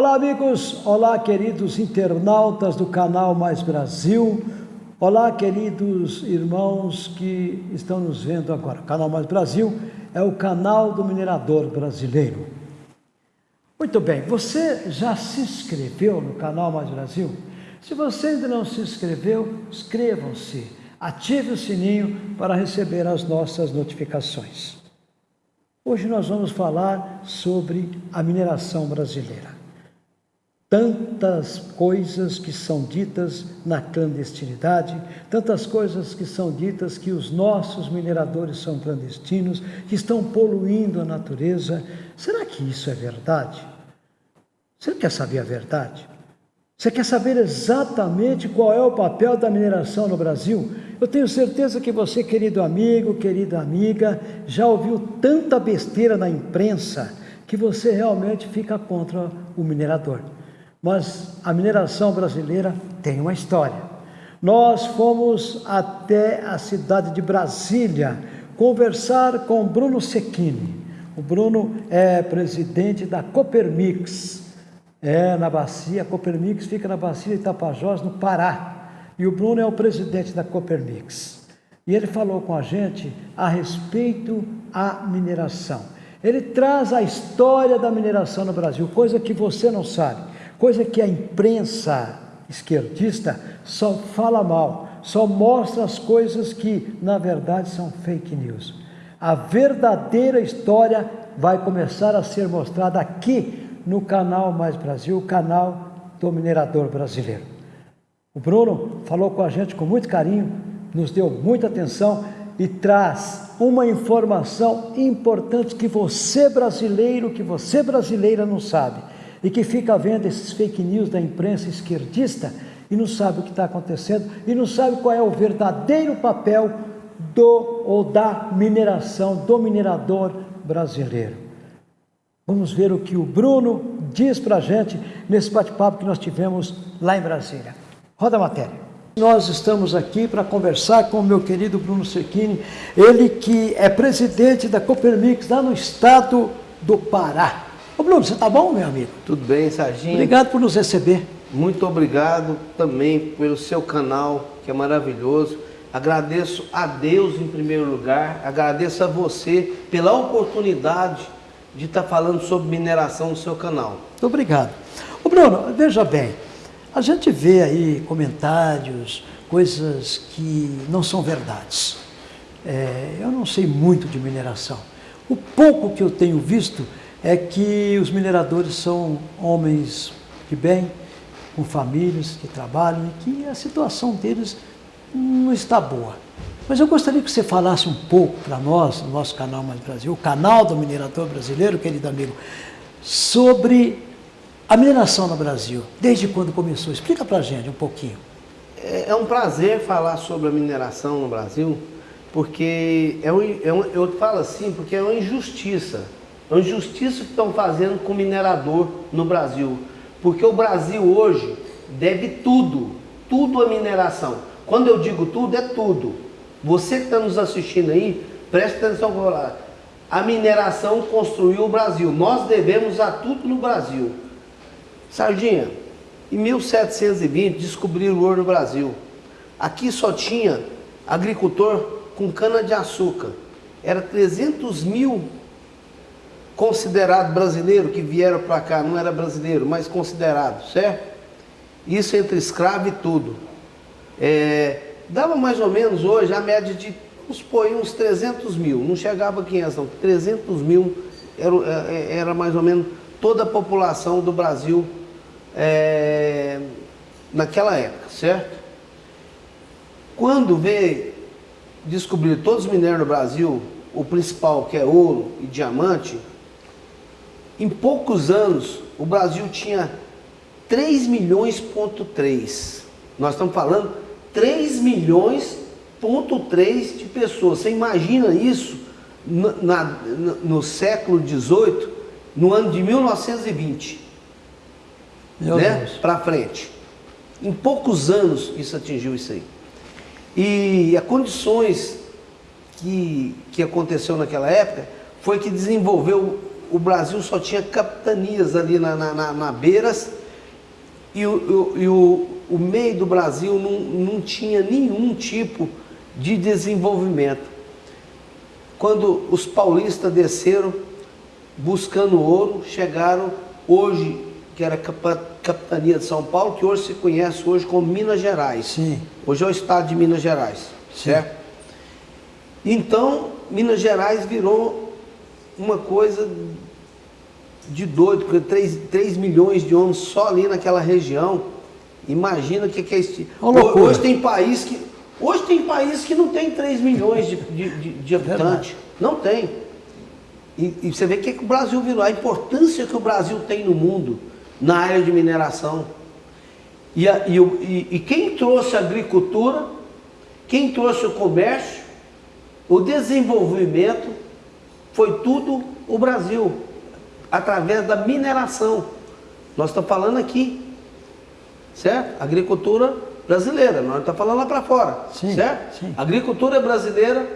Olá, amigos. Olá, queridos internautas do canal Mais Brasil. Olá, queridos irmãos que estão nos vendo agora. Canal Mais Brasil é o canal do minerador brasileiro. Muito bem, você já se inscreveu no canal Mais Brasil? Se você ainda não se inscreveu, inscrevam-se, ative o sininho para receber as nossas notificações. Hoje nós vamos falar sobre a mineração brasileira tantas coisas que são ditas na clandestinidade, tantas coisas que são ditas que os nossos mineradores são clandestinos, que estão poluindo a natureza. Será que isso é verdade? Você quer saber a verdade? Você quer saber exatamente qual é o papel da mineração no Brasil? Eu tenho certeza que você, querido amigo, querida amiga, já ouviu tanta besteira na imprensa que você realmente fica contra o minerador. Mas a mineração brasileira tem uma história. Nós fomos até a cidade de Brasília conversar com Bruno Secchini. O Bruno é presidente da Copermix, é na bacia, a Copermix fica na bacia de Tapajós, no Pará. E o Bruno é o presidente da Copermix. E ele falou com a gente a respeito da mineração. Ele traz a história da mineração no Brasil, coisa que você não sabe coisa que a imprensa esquerdista só fala mal, só mostra as coisas que na verdade são fake news. A verdadeira história vai começar a ser mostrada aqui no canal Mais Brasil, o canal do minerador brasileiro. O Bruno falou com a gente com muito carinho, nos deu muita atenção e traz uma informação importante que você brasileiro, que você brasileira não sabe e que fica vendo esses fake news da imprensa esquerdista e não sabe o que está acontecendo e não sabe qual é o verdadeiro papel do ou da mineração, do minerador brasileiro. Vamos ver o que o Bruno diz para a gente nesse bate-papo que nós tivemos lá em Brasília. Roda a matéria. Nós estamos aqui para conversar com o meu querido Bruno Secchini, ele que é presidente da Copermix lá no estado do Pará. Ô Bruno, você tá bom, meu amigo? Tudo bem, Serginho. Obrigado por nos receber. Muito obrigado também pelo seu canal, que é maravilhoso. Agradeço a Deus em primeiro lugar, agradeço a você pela oportunidade de estar tá falando sobre mineração no seu canal. Muito obrigado. Ô Bruno, veja bem, a gente vê aí comentários, coisas que não são verdades. É, eu não sei muito de mineração. O pouco que eu tenho visto é que os mineradores são homens de bem, com famílias que trabalham e que a situação deles não está boa. Mas eu gostaria que você falasse um pouco para nós, no nosso canal Mais Brasil, o canal do minerador brasileiro, querido amigo, sobre a mineração no Brasil, desde quando começou. Explica para a gente um pouquinho. É, é um prazer falar sobre a mineração no Brasil, porque é um, é um, eu falo assim, porque é uma injustiça é uma injustiça que estão fazendo com o minerador no Brasil. Porque o Brasil hoje deve tudo, tudo a mineração. Quando eu digo tudo, é tudo. Você que está nos assistindo aí, preste atenção com. A mineração construiu o Brasil. Nós devemos a tudo no Brasil. Sardinha, em 1720 descobriram o ouro no Brasil. Aqui só tinha agricultor com cana de açúcar. Era 300 mil considerado brasileiro que vieram para cá, não era brasileiro, mas considerado, certo? Isso entre escravo e tudo. É, dava mais ou menos hoje a média de, vamos supor, uns 300 mil, não chegava a 500 não, 300 mil era, é, era mais ou menos toda a população do Brasil é, naquela época, certo? Quando veio descobrir todos os minérios no Brasil, o principal que é ouro e diamante, em poucos anos, o Brasil tinha 3 milhões ponto 3. Nós estamos falando 3 milhões ponto 3 de pessoas. Você imagina isso no, na, no século 18, no ano de 1920. Meu né? Para frente. Em poucos anos isso atingiu isso aí. E as condições que, que aconteceu naquela época foi que desenvolveu o Brasil só tinha capitanias ali na, na, na, na beiras e, o, e o, o meio do Brasil não, não tinha nenhum tipo de desenvolvimento. Quando os paulistas desceram buscando ouro, chegaram hoje, que era a capitania de São Paulo, que hoje se conhece hoje como Minas Gerais. Sim. Hoje é o estado de Minas Gerais, Sim. certo? Então, Minas Gerais virou uma coisa de doido, porque 3, 3 milhões de homens só ali naquela região. Imagina o que, que é isso. Hoje tem país que. Hoje tem país que não tem 3 milhões de, de, de, de habitantes. Não tem. E, e, você vê o que, que o Brasil virou, a importância que o Brasil tem no mundo na área de mineração. E, a, e, e, e quem trouxe a agricultura, quem trouxe o comércio, o desenvolvimento, foi tudo o Brasil através da mineração. Nós estamos falando aqui, certo? Agricultura brasileira, nós estamos falando lá para fora, sim, certo? Sim. Agricultura brasileira,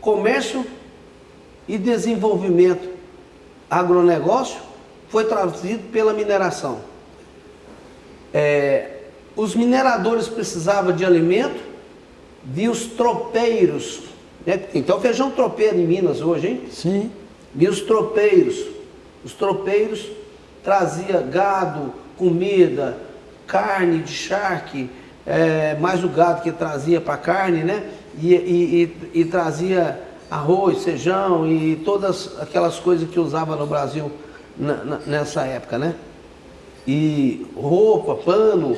comércio e desenvolvimento agronegócio foi trazido pela mineração. É, os mineradores precisavam de alimento, vi os tropeiros, né? então feijão tropeiro em Minas hoje, hein? Sim. E os tropeiros, os tropeiros trazia gado, comida, carne de charque, é, mais o gado que trazia para carne, né? E, e, e, e, trazia arroz, feijão e todas aquelas coisas que usava no Brasil na, na, nessa época, né? E roupa, pano,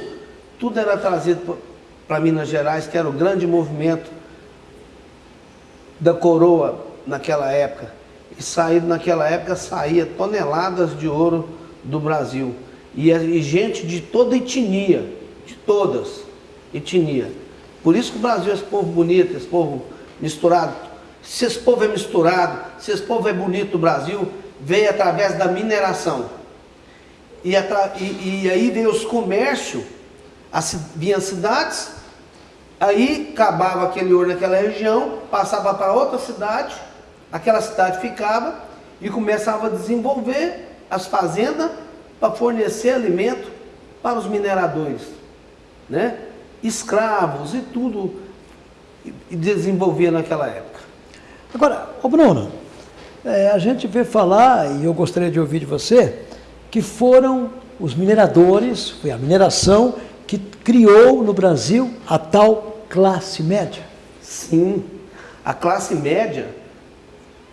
tudo era trazido para Minas Gerais, que era o grande movimento da coroa naquela época e saído naquela época saía toneladas de ouro do Brasil. E, e gente de toda etnia, de todas etnia. Por isso que o Brasil é esse povo bonito, esse povo misturado. Se esse povo é misturado, se esse povo é bonito, o Brasil veio através da mineração. E, e, e aí veio os comércios, as, vinha as cidades, aí acabava aquele ouro naquela região, passava para outra cidade, aquela cidade ficava e começava a desenvolver as fazendas para fornecer alimento para os mineradores, né? escravos e tudo e desenvolvia naquela época. Agora, ô Bruno, é, a gente vê falar, e eu gostaria de ouvir de você, que foram os mineradores, foi a mineração que criou no Brasil a tal classe média. Sim, a classe média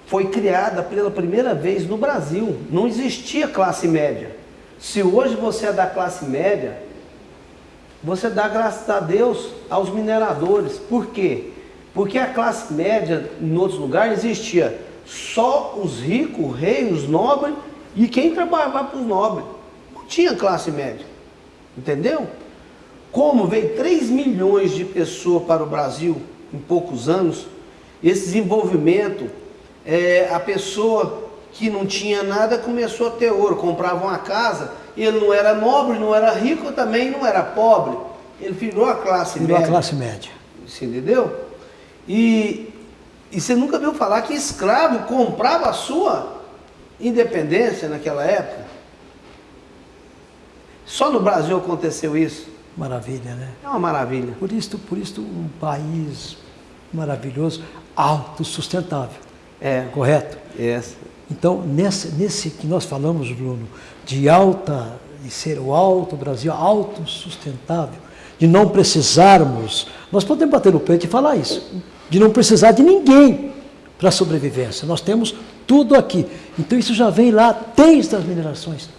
foi criada pela primeira vez no Brasil. Não existia classe média. Se hoje você é da classe média, você dá graças a Deus aos mineradores. Por quê? Porque a classe média em outros lugares existia só os ricos, reis, os nobres e quem trabalhava para os nobres. Não tinha classe média. Entendeu? Como veio 3 milhões de pessoas para o Brasil em poucos anos, esse desenvolvimento é, a pessoa que não tinha nada começou a ter ouro, comprava uma casa, ele não era nobre, não era rico, também não era pobre. Ele virou a classe virou média. a classe média. Você entendeu? E, e você nunca viu falar que escravo comprava a sua independência naquela época? Só no Brasil aconteceu isso. Maravilha, né? É uma maravilha. Por isso, por isso um país maravilhoso, autossustentável. É. Correto? É. Então, nesse, nesse que nós falamos, Bruno, de alta, de ser o alto Brasil, autossustentável, de não precisarmos, nós podemos bater no peito e falar isso, de não precisar de ninguém para a sobrevivência. Nós temos tudo aqui. Então isso já vem lá desde as minerações.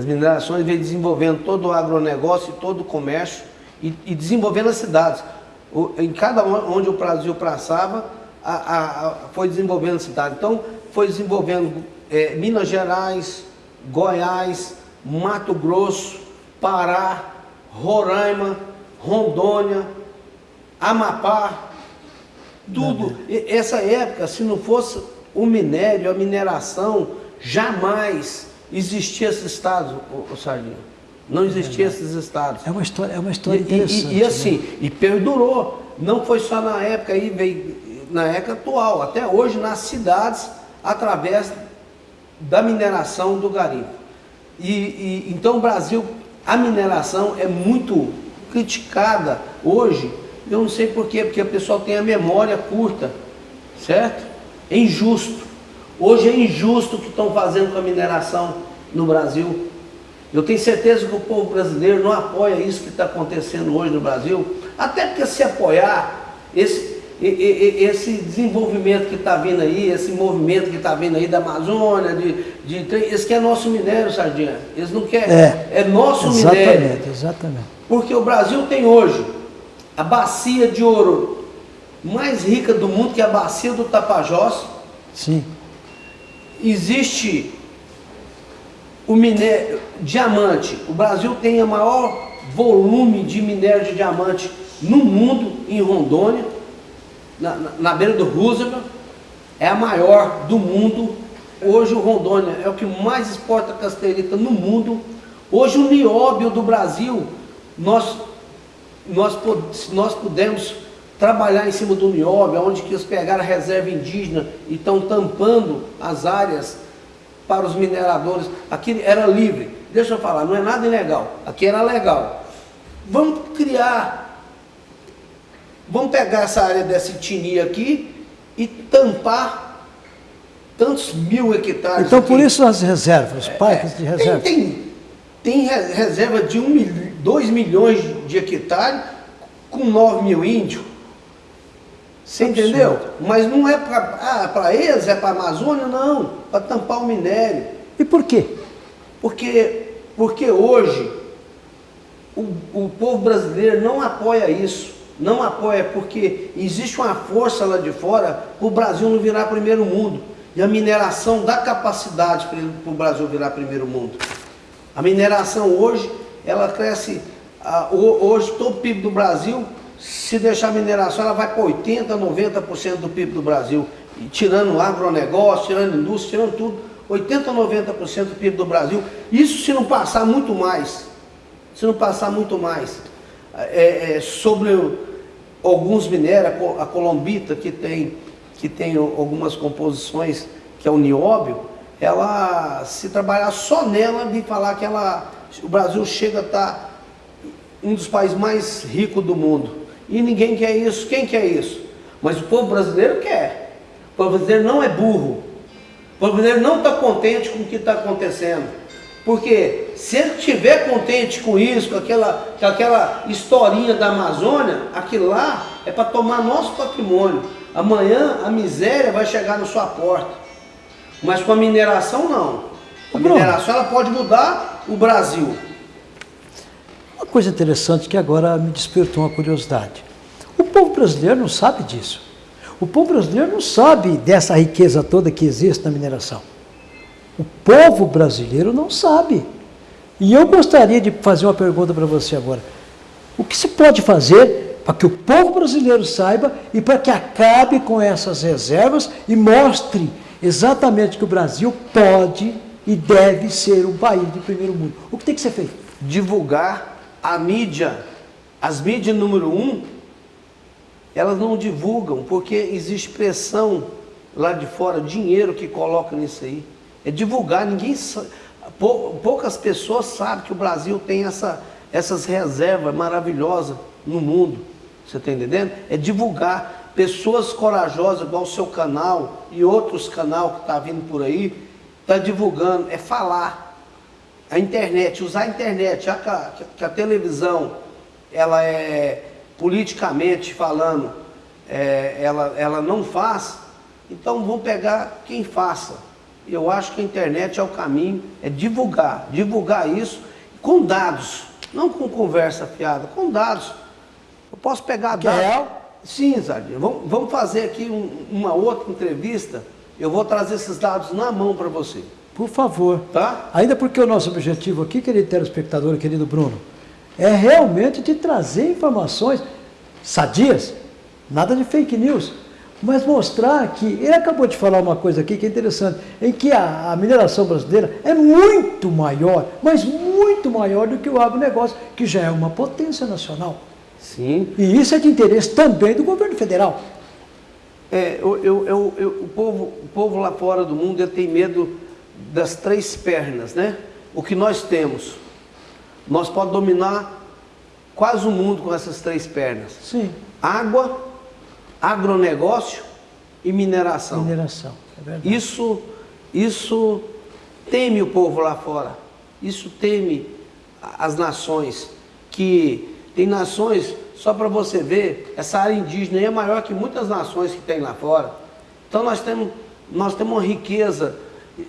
As minerações vêm desenvolvendo todo o agronegócio e todo o comércio e, e desenvolvendo as cidades. O, em cada onde o Brasil passava, a, a, a, foi desenvolvendo a cidade. Então, foi desenvolvendo é, Minas Gerais, Goiás, Mato Grosso, Pará, Roraima, Rondônia, Amapá, tudo. Essa época, se não fosse o minério, a mineração, jamais existia esses estados, o, o Sardinha. Não existia é esses estados. É uma história, é uma história interessante. E, e, e assim, né? e perdurou. Não foi só na época aí, veio na época atual, até hoje nas cidades, através da mineração do garimpo. E, e, então o Brasil, a mineração é muito criticada hoje, eu não sei porquê, porque o pessoal tem a memória curta, certo? É injusto. Hoje é injusto o que estão fazendo com a mineração no Brasil. Eu tenho certeza que o povo brasileiro não apoia isso que está acontecendo hoje no Brasil, até porque se apoiar esse, esse desenvolvimento que está vindo aí, esse movimento que está vindo aí da Amazônia, de, de, esse que é nosso minério, Sardinha. Eles não querem, é, é nosso exatamente, minério. Exatamente, exatamente. Porque o Brasil tem hoje a bacia de ouro mais rica do mundo, que é a bacia do Tapajós. Sim. Existe o minério, diamante. O Brasil tem o maior volume de minério de diamante no mundo, em Rondônia na, na, beira do Roosevelt, é a maior do mundo. Hoje o Rondônia é o que mais exporta casterita no mundo. Hoje o nióbio do Brasil, nós, nós, nós pudemos trabalhar em cima do nióbio, onde que eles pegaram a reserva indígena e estão tampando as áreas para os mineradores. Aqui era livre. Deixa eu falar, não é nada ilegal. Aqui era legal. Vamos criar Vamos pegar essa área dessa etnia aqui e tampar tantos mil hectares. Então, aqui. por isso as reservas, é, parques de reserva. Tem, tem, tem reserva de 2 milhões de hectares com 9 mil índios. Você Absurdo. entendeu? Mas não é para ah, eles, é para a Amazônia, não. Para tampar o minério. E por quê? Porque, porque hoje o, o povo brasileiro não apoia isso não apoia porque existe uma força lá de fora para o Brasil não virar primeiro mundo. E a mineração dá capacidade para o Brasil virar primeiro mundo. A mineração hoje, ela cresce, hoje todo o PIB do Brasil, se deixar a mineração, ela vai para 80%, 90% do PIB do Brasil. E tirando o agronegócio, tirando indústria, tirando tudo, 80%, 90% do PIB do Brasil. Isso se não passar muito mais. Se não passar muito mais. É, é, sobre alguns minérios, a colombita que tem, que tem algumas composições, que é o nióbio, ela, se trabalhar só nela, de falar que ela, o Brasil chega a estar tá um dos países mais ricos do mundo. E ninguém quer isso. Quem quer isso? Mas o povo brasileiro quer. O povo brasileiro não é burro. O povo brasileiro não está contente com o que está acontecendo. Porque se ele estiver contente com isso, com aquela, com aquela historinha da Amazônia, aquilo lá é para tomar nosso patrimônio. Amanhã a miséria vai chegar na sua porta. Mas com a mineração não. A mineração ela pode mudar o Brasil. Coisa interessante que agora me despertou uma curiosidade. O povo brasileiro não sabe disso. O povo brasileiro não sabe dessa riqueza toda que existe na mineração. O povo brasileiro não sabe. E eu gostaria de fazer uma pergunta para você agora. O que se pode fazer para que o povo brasileiro saiba e para que acabe com essas reservas e mostre exatamente que o Brasil pode e deve ser um país de primeiro mundo? O que tem que ser feito? Divulgar a mídia. As mídias número um, elas não divulgam porque existe pressão lá de fora, dinheiro que coloca nisso aí é divulgar. Ninguém, poucas pessoas sabem que o Brasil tem essa, essas reservas maravilhosas no mundo. Você está entendendo? É divulgar. Pessoas corajosas, igual o seu canal e outros canal que está vindo por aí, está divulgando, é falar. A internet, usar a internet, já que a, que a televisão, ela é politicamente falando, é, ela, ela não faz, então vamos pegar quem faça eu acho que a internet é o caminho, é divulgar, divulgar isso com dados, não com conversa fiada, com dados. Eu posso pegar que é dados. Real? Sim, Zardia. Vamos, vamos fazer aqui um, uma outra entrevista. Eu vou trazer esses dados na mão para você. Por favor. Tá? Ainda porque o nosso objetivo aqui, querido telespectador, querido Bruno, é realmente de trazer informações sadias, nada de fake news mas mostrar que, ele acabou de falar uma coisa aqui que é interessante, em que a, a, mineração brasileira é muito maior, mas muito maior do que o agronegócio, que já é uma potência nacional. Sim. E isso é de interesse também do governo federal. É, eu, eu, eu, o, povo, o povo lá fora do mundo tem medo das três pernas, né? O que nós temos. Nós podemos dominar quase o mundo com essas três pernas. Sim. Água, agronegócio e mineração. Mineração, é verdade. Isso, isso teme o povo lá fora. Isso teme as nações. Que tem nações, só para você ver, essa área indígena é maior que muitas nações que tem lá fora. Então nós temos, nós temos uma riqueza.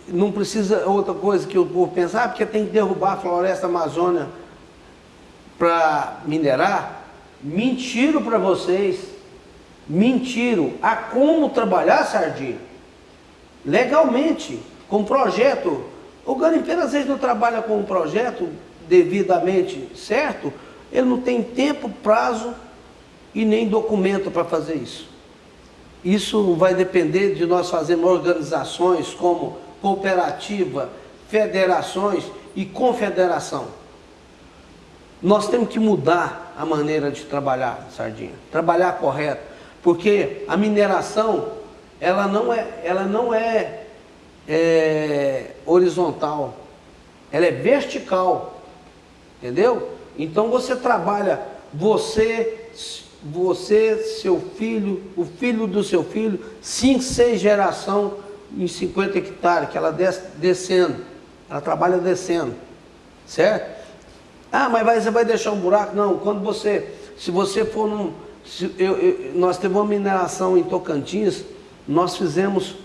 Não precisa outra coisa que o povo pensar, ah, porque tem que derrubar a floresta amazônia para minerar. Mentiro para vocês. Mentiro. Há como trabalhar sardinha? Legalmente, com projeto. O garimpeiro às vezes não trabalha com um projeto devidamente certo, ele não tem tempo, prazo e nem documento para fazer isso. Isso vai depender de nós fazermos organizações como cooperativa, federações e confederação. Nós temos que mudar a maneira de trabalhar, Sardinha. Trabalhar correto. Porque a mineração, ela não é, ela não é, é horizontal. Ela é vertical. Entendeu? Então você trabalha, você, você, seu filho, o filho do seu filho, cinco, seis geração em 50 hectares, que ela desce, descendo. Ela trabalha descendo. Certo? Ah, mas vai, você vai deixar um buraco? Não, quando você, se você for num, se, eu, eu, nós temos uma mineração em Tocantins, nós fizemos,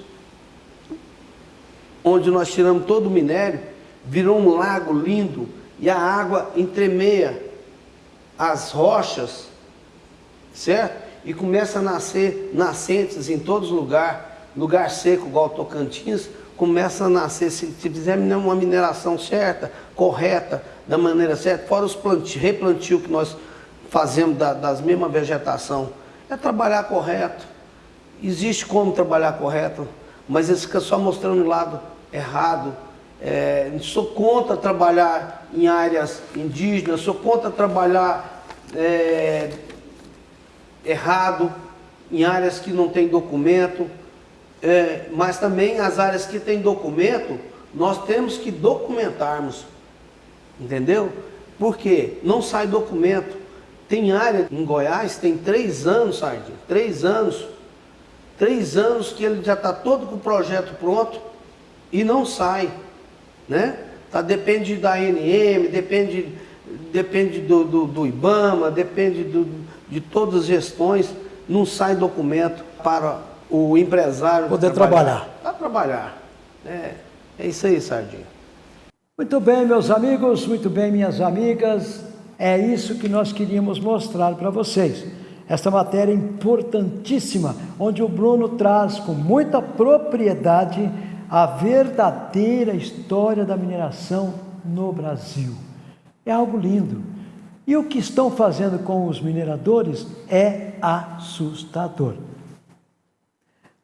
onde nós tiramos todo o minério, virou um lago lindo, e a água entremeia as rochas, certo? E começa a nascer nascentes em todos os lugares, lugar seco igual Tocantins, começa a nascer, se, se fizer uma mineração certa, correta, da maneira certa, fora os plantio, replantio que nós fazemos da, das mesmas vegetação, é trabalhar correto. Existe como trabalhar correto, mas eles ficam só mostrando o lado errado. É, sou contra trabalhar em áreas indígenas, sou contra trabalhar é, errado em áreas que não tem documento, é, mas também as áreas que tem documento, nós temos que documentarmos. Entendeu? Porque não sai documento. Tem área em Goiás, tem três anos, Sardinha, três anos. Três anos que ele já está todo com o projeto pronto e não sai. Né? Tá, depende da ANM, depende, depende do, do, do IBAMA, depende do, de todas as gestões, não sai documento para o empresário poder trabalhar. Para trabalhar. É, é isso aí, Sardinha. Muito bem, meus amigos, muito bem, minhas amigas, é isso que nós queríamos mostrar para vocês. Esta matéria importantíssima, onde o Bruno traz com muita propriedade a verdadeira história da mineração no Brasil. É algo lindo. E o que estão fazendo com os mineradores é assustador.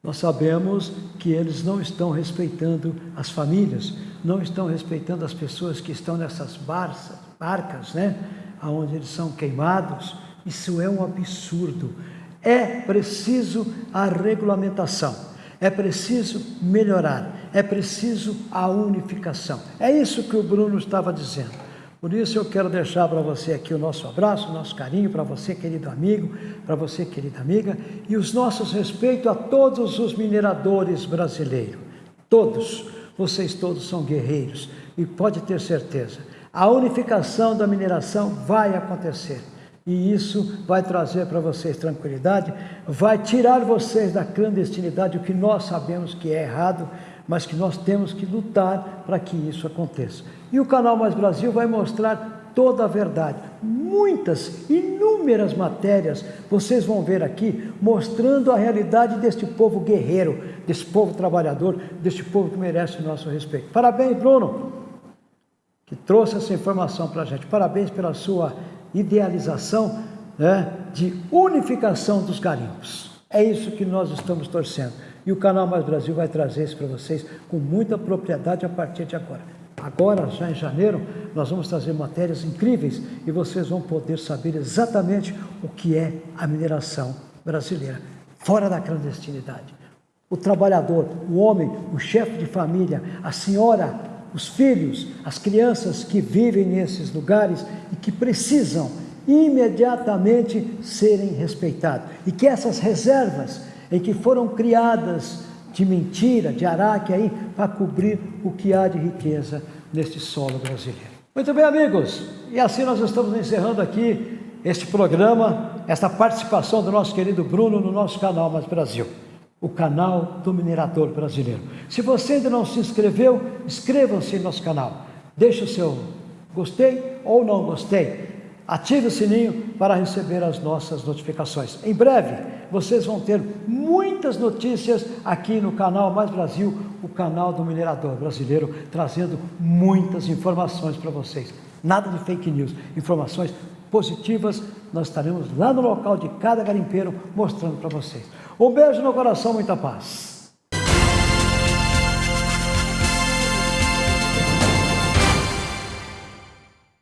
Nós sabemos que eles não estão respeitando as famílias, não estão respeitando as pessoas que estão nessas barcas, barcas, né? Onde eles são queimados. Isso é um absurdo. É preciso a regulamentação, é preciso melhorar, é preciso a unificação. É isso que o Bruno estava dizendo. Por isso eu quero deixar para você aqui o nosso abraço, o nosso carinho para você, querido amigo, para você, querida amiga, e os nossos respeitos a todos os mineradores brasileiros. Todos, vocês todos são guerreiros e pode ter certeza, a unificação da mineração vai acontecer. E isso vai trazer para vocês tranquilidade, vai tirar vocês da clandestinidade, o que nós sabemos que é errado, mas que nós temos que lutar para que isso aconteça. E o canal Mais Brasil vai mostrar toda a verdade. Muitas, inúmeras matérias vocês vão ver aqui mostrando a realidade deste povo guerreiro, desse povo trabalhador, deste povo que merece o nosso respeito. Parabéns, Bruno, que trouxe essa informação para a gente. Parabéns pela sua idealização né, de unificação dos garimpos. É isso que nós estamos torcendo. E o Canal Mais Brasil vai trazer isso para vocês com muita propriedade a partir de agora. Agora, já em janeiro, nós vamos trazer matérias incríveis e vocês vão poder saber exatamente o que é a mineração brasileira, fora da clandestinidade. o trabalhador, o homem, o chefe de família, a senhora, os filhos, as crianças que vivem nesses lugares e que precisam imediatamente serem respeitados. E que essas reservas em que foram criadas de mentira, de araque aí, para cobrir o que há de riqueza neste solo brasileiro. Muito bem, amigos, e assim nós estamos encerrando aqui este programa, esta participação do nosso querido Bruno no nosso canal Mais Brasil o canal do minerador brasileiro. Se você ainda não se inscreveu, inscreva-se no nosso canal. Deixe o seu gostei ou não gostei. Ative o sininho para receber as nossas notificações. Em breve, vocês vão ter muitas notícias aqui no canal Mais Brasil, o canal do minerador brasileiro, trazendo muitas informações para vocês. Nada de fake news, informações positivas. Nós estaremos lá no local de cada garimpeiro mostrando para vocês. Um beijo no coração, muita paz.